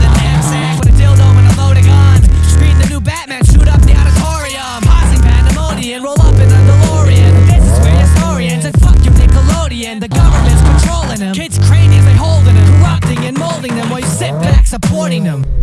with a knapsack With a dildo and a loaded gun. Screen the new Batman, shoot up the auditorium. Causing pandemonium, roll up in the DeLorean. This is where historians and fuck you Nickelodeon. The government's controlling them. Kids' craniums, they holding them Corrupting and molding them While you sit back supporting them.